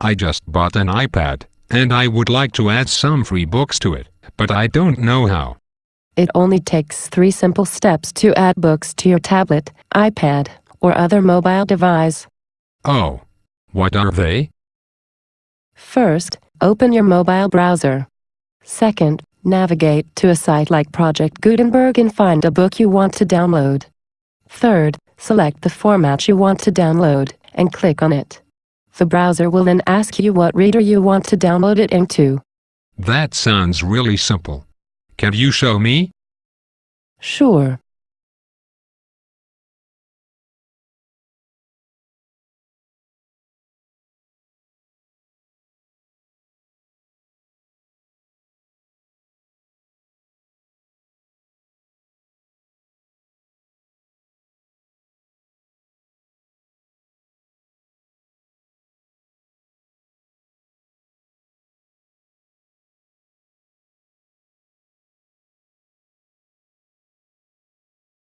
I just bought an iPad, and I would like to add some free books to it, but I don't know how. It only takes three simple steps to add books to your tablet, iPad, or other mobile device. Oh. What are they? First, open your mobile browser. Second, navigate to a site like Project Gutenberg and find a book you want to download. Third, select the format you want to download and click on it. The browser will then ask you what reader you want to download it into. That sounds really simple. Can you show me? Sure.